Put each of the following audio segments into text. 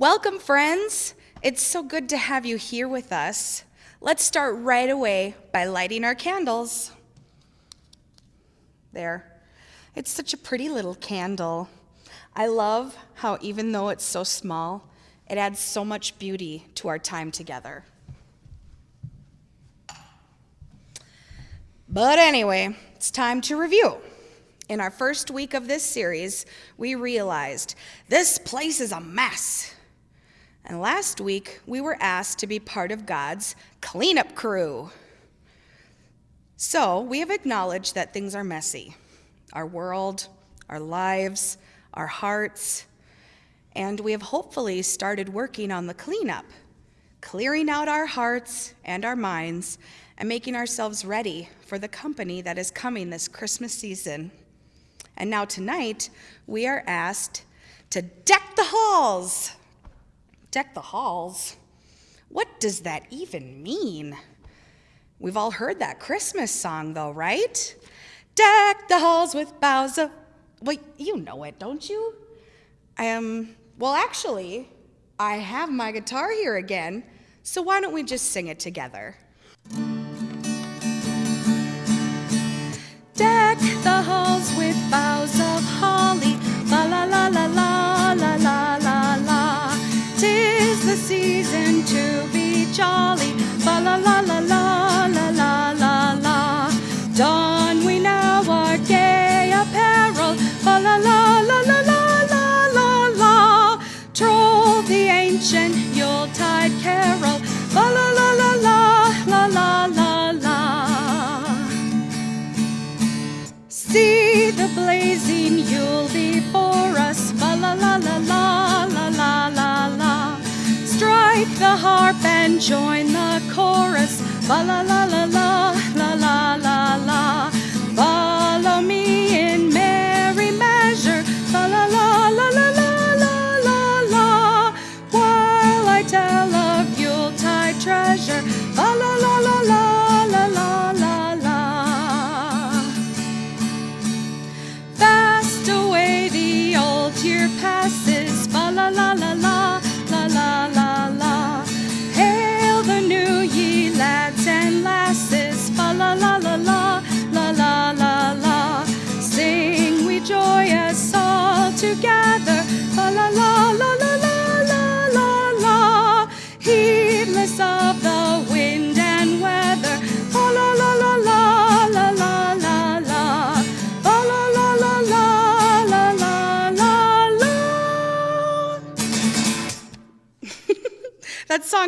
Welcome, friends. It's so good to have you here with us. Let's start right away by lighting our candles. There. It's such a pretty little candle. I love how, even though it's so small, it adds so much beauty to our time together. But anyway, it's time to review. In our first week of this series, we realized this place is a mess. And last week, we were asked to be part of God's cleanup crew. So we have acknowledged that things are messy our world, our lives, our hearts, and we have hopefully started working on the cleanup, clearing out our hearts and our minds, and making ourselves ready for the company that is coming this Christmas season. And now tonight, we are asked to deck the halls. Deck the halls? What does that even mean? We've all heard that Christmas song, though, right? Deck the halls with boughs of. Well, you know it, don't you? I um, well, actually, I have my guitar here again, so why don't we just sing it together? Deck the halls with boughs of holly, jolly, la la la la la la la la la. Don we now our gay apparel, la la la la la la la la la. Troll the ancient Yuletide carol, la la la la la la la la la. See the blazing Yule before us, la la la la la the harp and join the chorus. Ba la la la la, la la la la.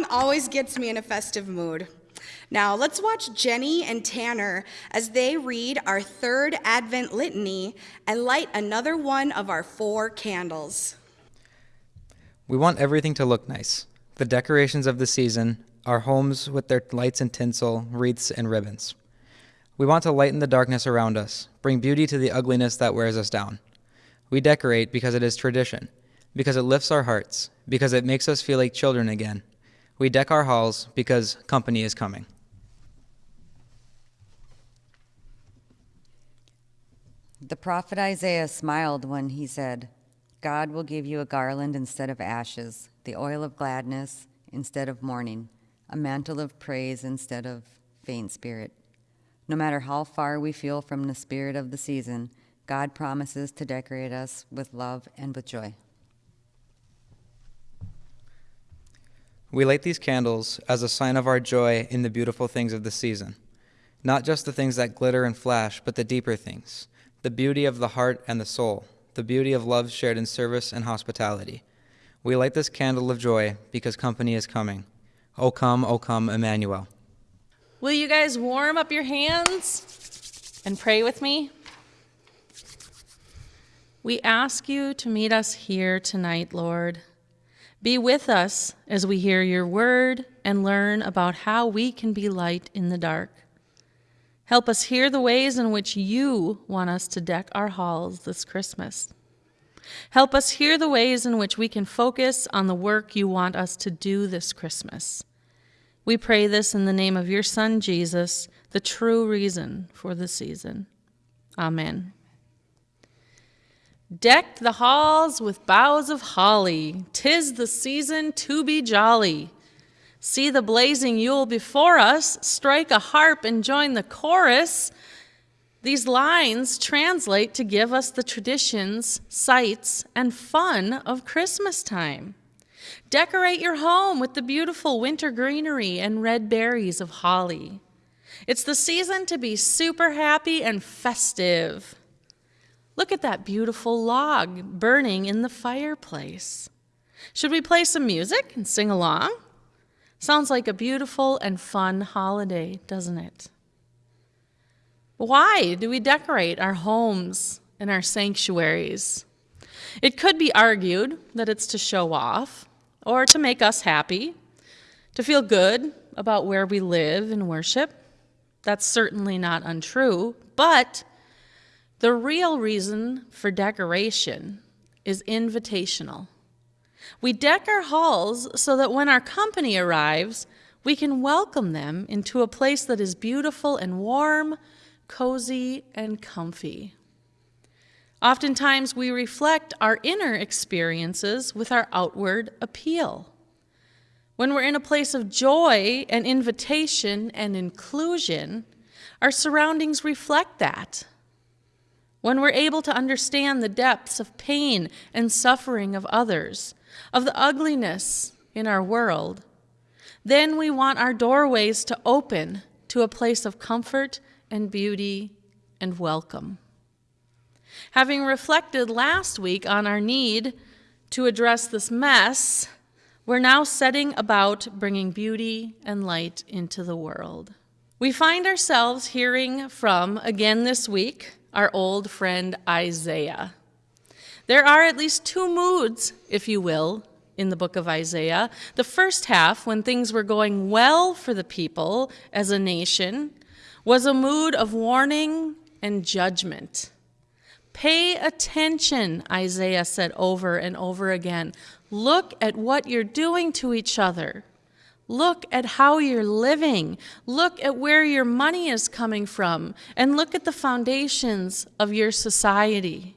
Song always gets me in a festive mood. Now, let's watch Jenny and Tanner as they read our third Advent litany and light another one of our four candles. We want everything to look nice. The decorations of the season, our homes with their lights and tinsel, wreaths, and ribbons. We want to lighten the darkness around us, bring beauty to the ugliness that wears us down. We decorate because it is tradition, because it lifts our hearts, because it makes us feel like children again. We deck our halls because company is coming. The prophet Isaiah smiled when he said, God will give you a garland instead of ashes, the oil of gladness instead of mourning, a mantle of praise instead of faint spirit. No matter how far we feel from the spirit of the season, God promises to decorate us with love and with joy. We light these candles as a sign of our joy in the beautiful things of the season. Not just the things that glitter and flash, but the deeper things the beauty of the heart and the soul, the beauty of love shared in service and hospitality. We light this candle of joy because company is coming. O come, O come, Emmanuel. Will you guys warm up your hands and pray with me? We ask you to meet us here tonight, Lord. Be with us as we hear your word and learn about how we can be light in the dark. Help us hear the ways in which you want us to deck our halls this Christmas. Help us hear the ways in which we can focus on the work you want us to do this Christmas. We pray this in the name of your Son, Jesus, the true reason for the season. Amen. Deck the halls with boughs of holly, tis the season to be jolly. See the blazing Yule before us, strike a harp and join the chorus. These lines translate to give us the traditions, sights, and fun of Christmas time. Decorate your home with the beautiful winter greenery and red berries of holly. It's the season to be super happy and festive. Look at that beautiful log burning in the fireplace. Should we play some music and sing along? Sounds like a beautiful and fun holiday, doesn't it? Why do we decorate our homes and our sanctuaries? It could be argued that it's to show off or to make us happy, to feel good about where we live and worship. That's certainly not untrue, but the real reason for decoration is invitational. We deck our halls so that when our company arrives, we can welcome them into a place that is beautiful and warm, cozy and comfy. Oftentimes, we reflect our inner experiences with our outward appeal. When we're in a place of joy and invitation and inclusion, our surroundings reflect that. When we're able to understand the depths of pain and suffering of others, of the ugliness in our world, then we want our doorways to open to a place of comfort and beauty and welcome. Having reflected last week on our need to address this mess, we're now setting about bringing beauty and light into the world. We find ourselves hearing from, again this week, our old friend Isaiah. There are at least two moods, if you will, in the book of Isaiah. The first half, when things were going well for the people as a nation, was a mood of warning and judgment. Pay attention, Isaiah said over and over again. Look at what you're doing to each other. Look at how you're living. Look at where your money is coming from. And look at the foundations of your society.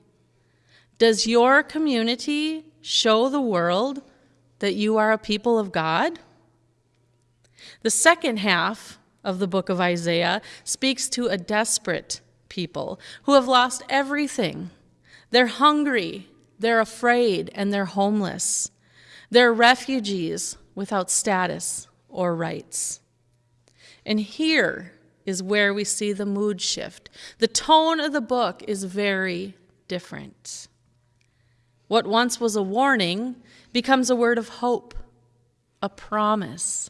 Does your community show the world that you are a people of God? The second half of the book of Isaiah speaks to a desperate people who have lost everything. They're hungry, they're afraid, and they're homeless. They're refugees without status or rights. And here is where we see the mood shift. The tone of the book is very different. What once was a warning becomes a word of hope, a promise.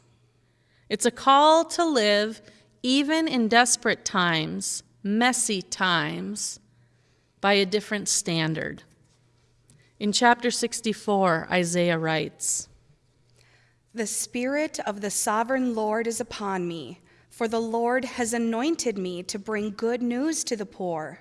It's a call to live even in desperate times, messy times, by a different standard. In chapter 64, Isaiah writes, The Spirit of the sovereign Lord is upon me, for the Lord has anointed me to bring good news to the poor.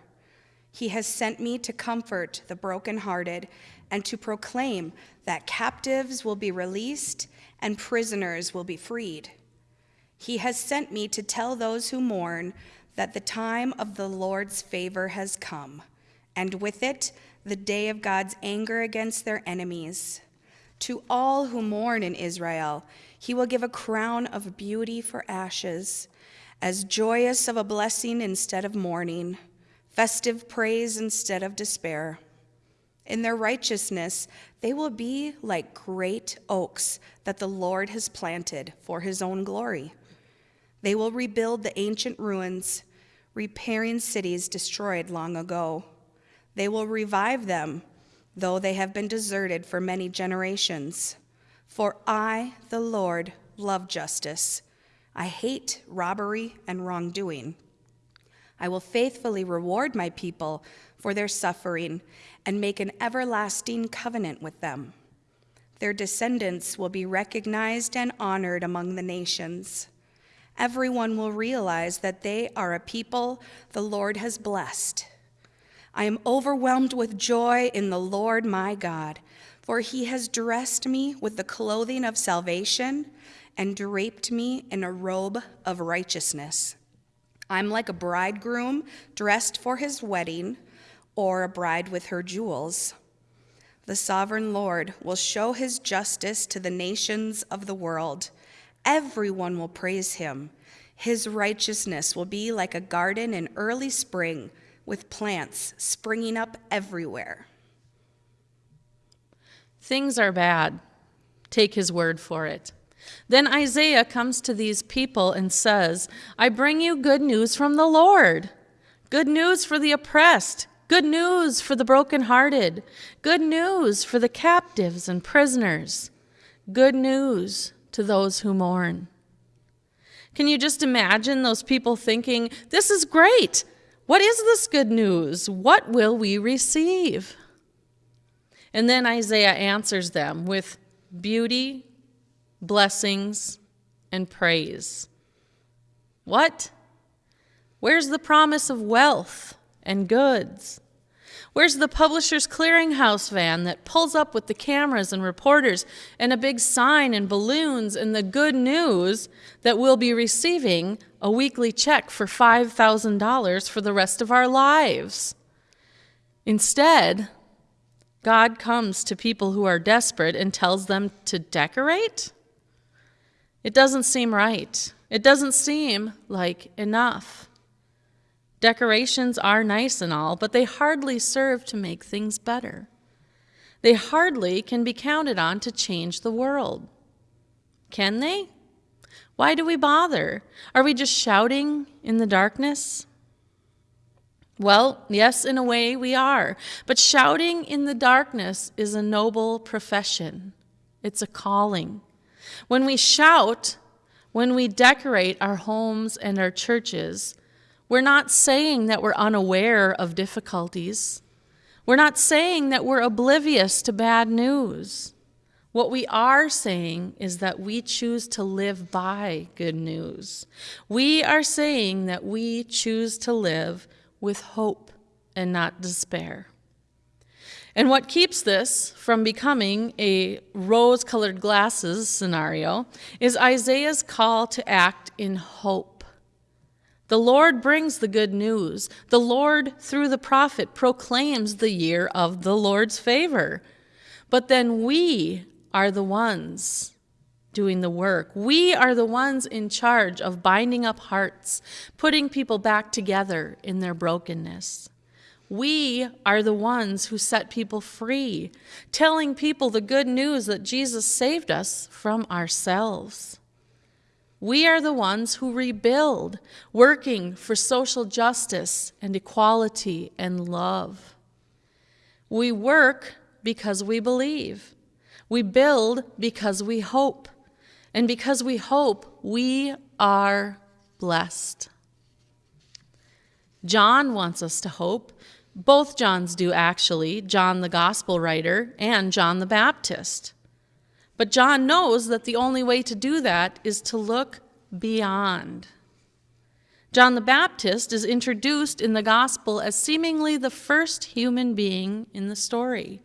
He has sent me to comfort the brokenhearted and to proclaim that captives will be released and prisoners will be freed. He has sent me to tell those who mourn that the time of the Lord's favor has come, and with it, the day of God's anger against their enemies. To all who mourn in Israel, he will give a crown of beauty for ashes, as joyous of a blessing instead of mourning, festive praise instead of despair. In their righteousness, they will be like great oaks that the Lord has planted for his own glory. They will rebuild the ancient ruins, repairing cities destroyed long ago. They will revive them, though they have been deserted for many generations. For I, the Lord, love justice. I hate robbery and wrongdoing. I will faithfully reward my people for their suffering and make an everlasting covenant with them. Their descendants will be recognized and honored among the nations. Everyone will realize that they are a people the Lord has blessed. I am overwhelmed with joy in the Lord my God, for he has dressed me with the clothing of salvation and draped me in a robe of righteousness. I'm like a bridegroom dressed for his wedding. or a bride with her jewels. The sovereign Lord will show his justice to the nations of the world. Everyone will praise him. His righteousness will be like a garden in early spring with plants springing up everywhere. Things are bad. Take his word for it. Then Isaiah comes to these people and says, I bring you good news from the Lord. Good news for the oppressed. Good news for the brokenhearted. Good news for the captives and prisoners. Good news to those who mourn. Can you just imagine those people thinking, This is great. What is this good news? What will we receive? And then Isaiah answers them with beauty, blessings, and praise. What? Where's the promise of wealth and goods? Where's the publisher's clearinghouse van that pulls up with the cameras and reporters and a big sign and balloons and the good news that we'll be receiving a weekly check for $5,000 for the rest of our lives? Instead, God comes to people who are desperate and tells them to decorate? It doesn't seem right. It doesn't seem like enough. Decorations are nice and all, but they hardly serve to make things better. They hardly can be counted on to change the world. Can they? Why do we bother? Are we just shouting in the darkness? Well, yes, in a way we are. But shouting in the darkness is a noble profession, it's a calling. When we shout, when we decorate our homes and our churches, we're not saying that we're unaware of difficulties. We're not saying that we're oblivious to bad news. What we are saying is that we choose to live by good news. We are saying that we choose to live with hope and not despair. And what keeps this from becoming a rose colored glasses scenario is Isaiah's call to act in hope. The Lord brings the good news. The Lord, through the prophet, proclaims the year of the Lord's favor. But then we are the ones doing the work. We are the ones in charge of binding up hearts, putting people back together in their brokenness. We are the ones who set people free, telling people the good news that Jesus saved us from ourselves. We are the ones who rebuild, working for social justice and equality and love. We work because we believe. We build because we hope. And because we hope, we are blessed. John wants us to hope. Both Johns do, actually John the Gospel writer and John the Baptist. But John knows that the only way to do that is to look beyond. John the Baptist is introduced in the gospel as seemingly the first human being in the story.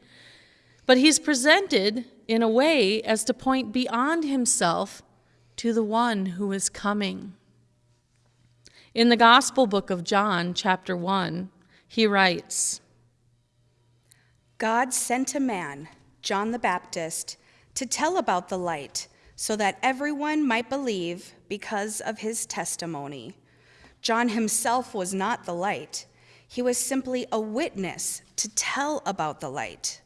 But he's presented in a way as to point beyond himself to the one who is coming. In the Gospel book of John, chapter 1, he writes God sent a man, John the Baptist, to tell about the light, so that everyone might believe because of his testimony. John himself was not the light, he was simply a witness to tell about the light.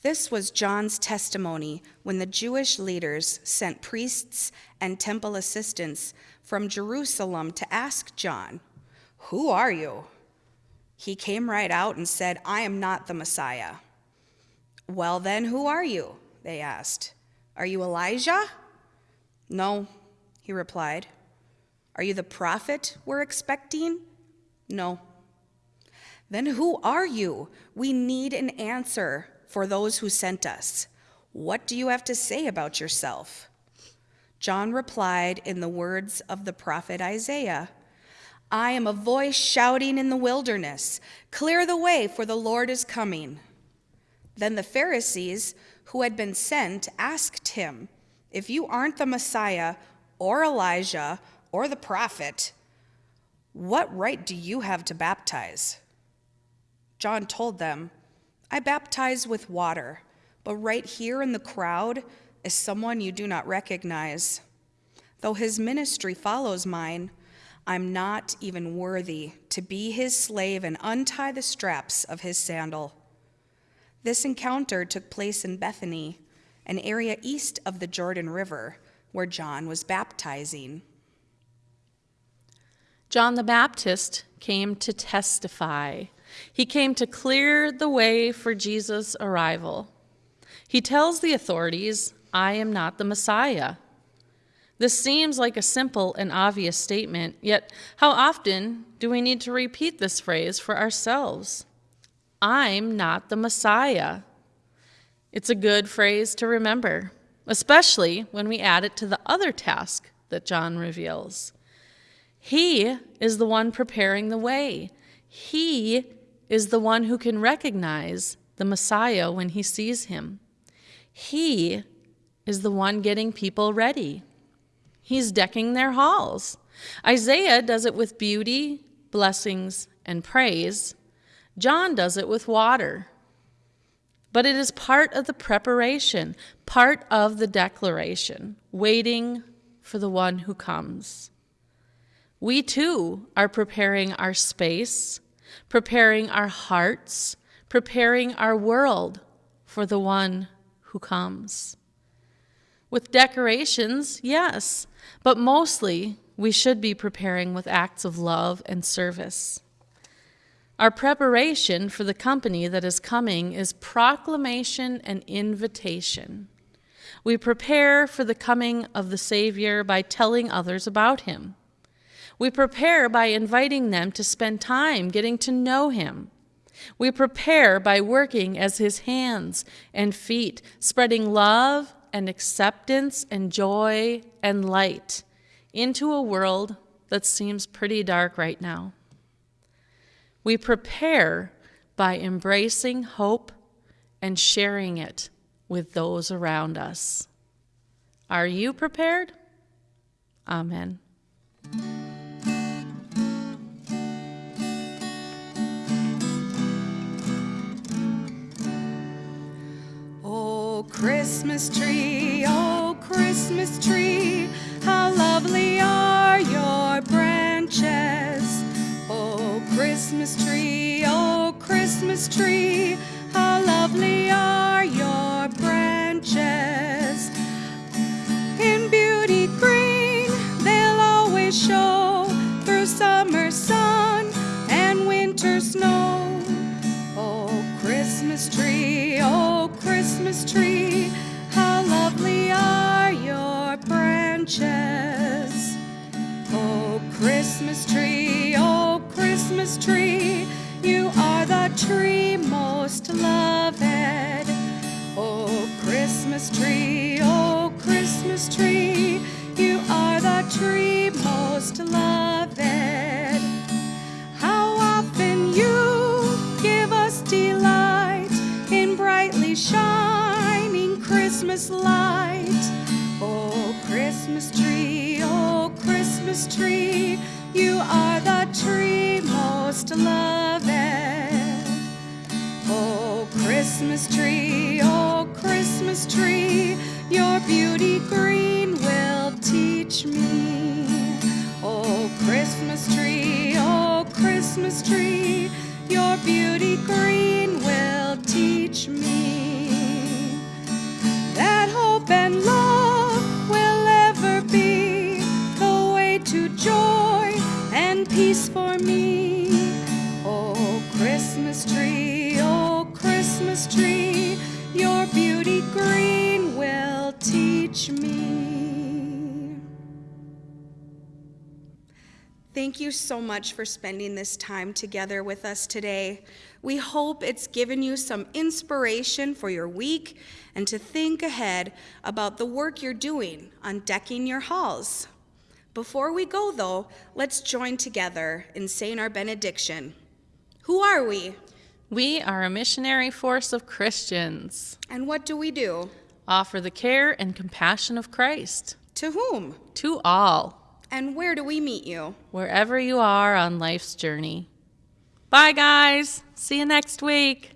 This was John's testimony when the Jewish leaders sent priests and temple assistants from Jerusalem to ask John, Who are you? He came right out and said, I am not the Messiah. Well, then, who are you? They asked. Are you Elijah? No, he replied. Are you the prophet we're expecting? No. Then who are you? We need an answer for those who sent us. What do you have to say about yourself? John replied in the words of the prophet Isaiah I am a voice shouting in the wilderness, Clear the way, for the Lord is coming. Then the Pharisees who had been sent asked him, If you aren't the Messiah or Elijah or the prophet, what right do you have to baptize? John told them, I baptize with water, but right here in the crowd is someone you do not recognize. Though his ministry follows mine, I'm not even worthy to be his slave and untie the straps of his sandal. This encounter took place in Bethany, an area east of the Jordan River, where John was baptizing. John the Baptist came to testify. He came to clear the way for Jesus' arrival. He tells the authorities, I am not the Messiah. This seems like a simple and obvious statement, yet, how often do we need to repeat this phrase for ourselves? I'm not the Messiah. It's a good phrase to remember, especially when we add it to the other task that John reveals. He is the one preparing the way. He is the one who can recognize the Messiah when he sees him. He is the one getting people ready. He's decking their halls. Isaiah does it with beauty, blessings, and praise. John does it with water. But it is part of the preparation, part of the declaration, waiting for the one who comes. We too are preparing our space, preparing our hearts, preparing our world for the one who comes. With decorations, yes, but mostly we should be preparing with acts of love and service. Our preparation for the company that is coming is proclamation and invitation. We prepare for the coming of the Savior by telling others about him. We prepare by inviting them to spend time getting to know Him. We prepare by working as His hands and feet, spreading love and acceptance and joy and light into a world that seems pretty dark right now. We prepare by embracing hope and sharing it with those around us. Are you prepared? Amen. Oh, Christmas tree, oh Christmas tree, how lovely are your branches. Oh Christmas tree, oh Christmas tree, how lovely are your branches. In beauty green, they'll always show through summer sun and winter snow. Oh Christmas tree, oh Christmas tree, how lovely are your branches. Oh Christmas tree, oh Christmas tree, you are the tree most loved. Oh Christmas tree, oh Christmas tree, you are the tree most loved. How often you give us delight in brightly shining Christmas light. Oh, Christmas tree, oh, Christmas tree, you are the most loved. Oh, Christmas tree, oh, Christmas tree, your beauty green will teach me. Oh, Christmas tree, oh, Christmas tree, your beauty green you so much for spending this time together with us today. We hope it's given you some inspiration for your week and to think ahead about the work you're doing on decking your halls. Before we go, though, let's join together in saying our benediction. Who are we? We are a missionary force of Christians. And what do we do? Offer the care and compassion of Christ To whom? to all, And where do we meet you? wherever you are on life's journey. Bye, guys. See you next week.